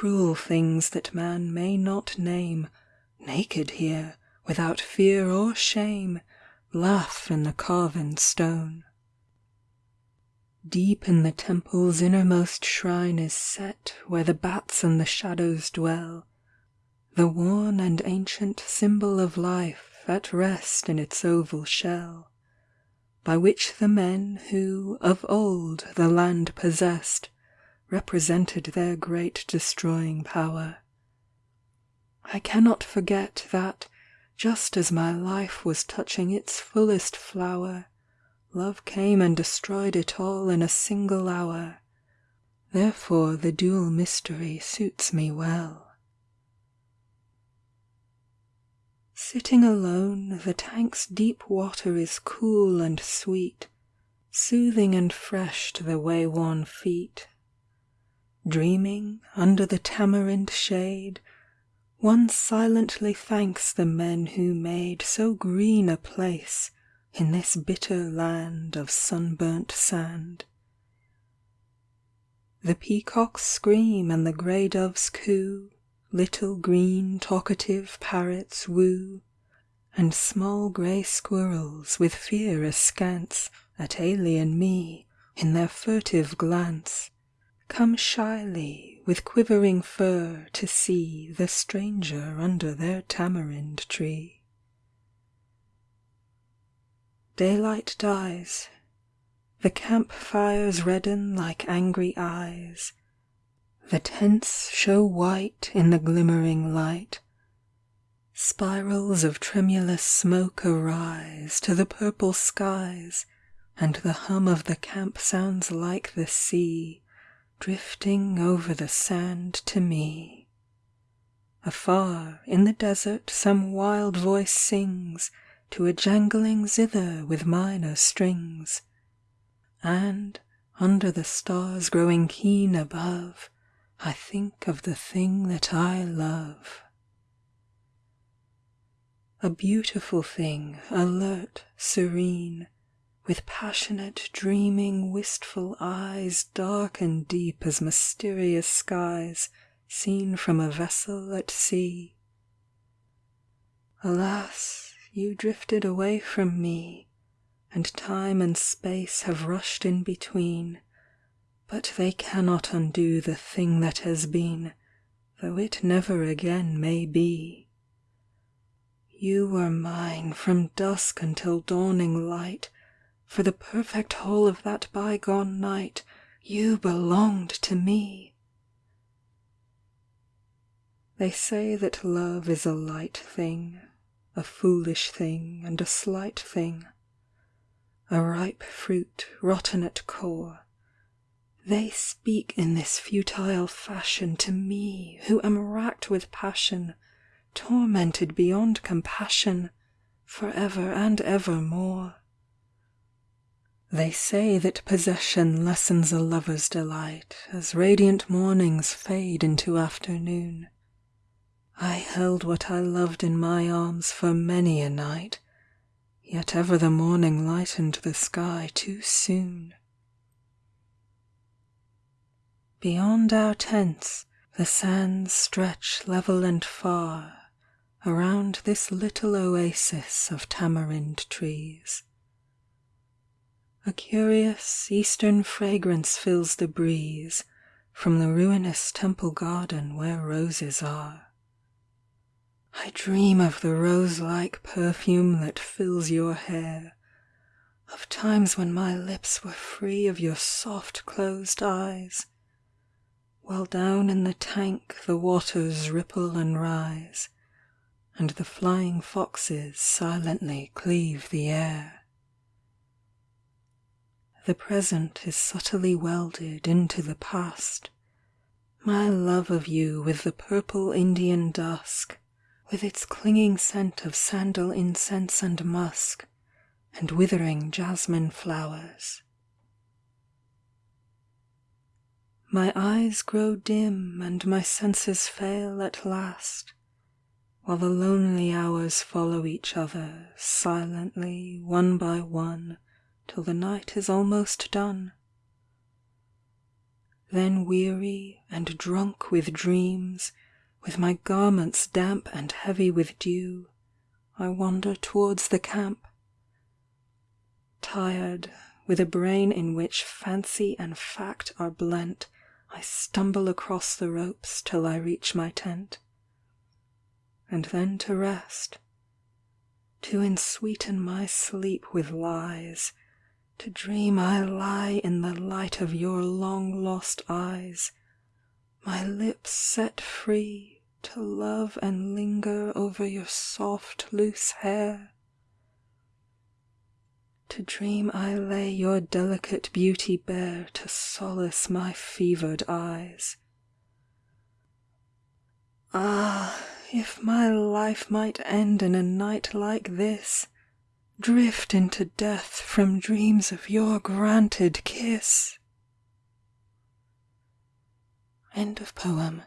cruel things that man may not name, Naked here, without fear or shame, Laugh in the carven stone. Deep in the temple's innermost shrine is set Where the bats and the shadows dwell, The worn and ancient symbol of life At rest in its oval shell, By which the men who of old the land possessed Represented their great destroying power. I cannot forget that, just as my life Was touching its fullest flower, Love came and destroyed it all in a single hour. Therefore the dual mystery suits me well. Sitting alone, the tank's deep water is cool and sweet, Soothing and fresh to the wayworn feet. Dreaming, under the tamarind shade, One silently thanks the men who made So green a place in this bitter land Of sunburnt sand. The peacocks scream and the grey doves coo, Little green talkative parrots woo, And small grey squirrels with fear askance At alien me, in their furtive glance, Come shyly with quivering fur to see The stranger under their tamarind tree. Daylight dies. The camp fires redden like angry eyes. The tents show white in the glimmering light. Spirals of tremulous smoke arise To the purple skies, And the hum of the camp sounds like the sea Drifting over the sand to me. Afar, in the desert some wild voice sings To a jangling zither with minor strings. And, under the stars growing keen above, I think of the thing that I love. A beautiful thing, alert, serene, With passionate, dreaming, wistful eyes Dark and deep as mysterious skies Seen from a vessel at sea. Alas you drifted away from me, And time and space have rushed in between, But they cannot undo the thing that has been, Though it never again may be. You were mine from dusk until dawning light, For the perfect whole of that bygone night You belonged to me. They say that love is a light thing a foolish thing and a slight thing, A ripe fruit rotten at core. They speak in this futile fashion To me who am racked with passion, Tormented beyond compassion, For ever and evermore. They say that possession lessens a lover's delight As radiant mornings fade into afternoon. I held what I loved in my arms for many a night, Yet ever the morning lightened the sky too soon. Beyond our tents, the sands stretch level and far Around this little oasis of tamarind trees. A curious eastern fragrance fills the breeze From the ruinous temple garden where roses are. I dream of the rose like perfume that fills your hair, Of times when my lips were free of your soft closed eyes, While down in the tank the waters ripple and rise, And the flying foxes silently cleave the air. The present is subtly welded into the past, My love of you with the purple Indian dusk with its clinging scent of sandal incense and musk, and withering jasmine flowers. My eyes grow dim and my senses fail at last, While the lonely hours follow each other Silently, one by one, till the night is almost done. Then weary and drunk with dreams, With my garments damp and heavy with dew, I wander towards the camp. Tired, with a brain in which fancy and fact are blent, I stumble across the ropes till I reach my tent. And then to rest, to ensweeten my sleep with lies, To dream I lie in the light of your long lost eyes, My lips set free to love and linger over your soft loose hair. To dream I lay your delicate beauty bare To solace my fevered eyes. Ah, if my life might end in a night like this, Drift into death from dreams of your granted kiss. End of poem.